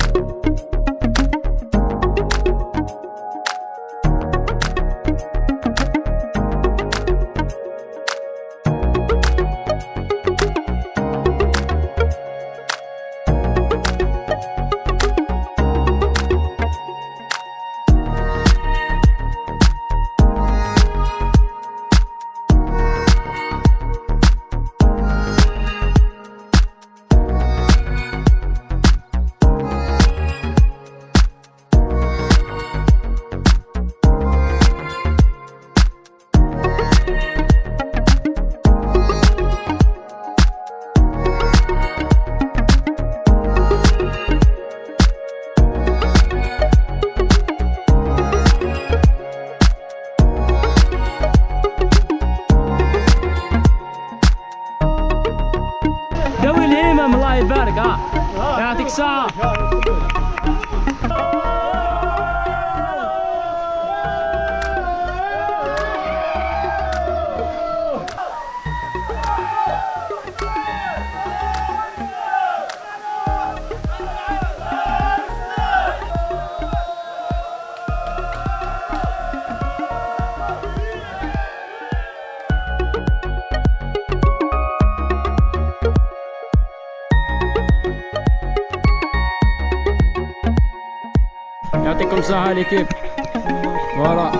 you I Ja, so. sa! يعطيكم الصحة ليكيب فوالا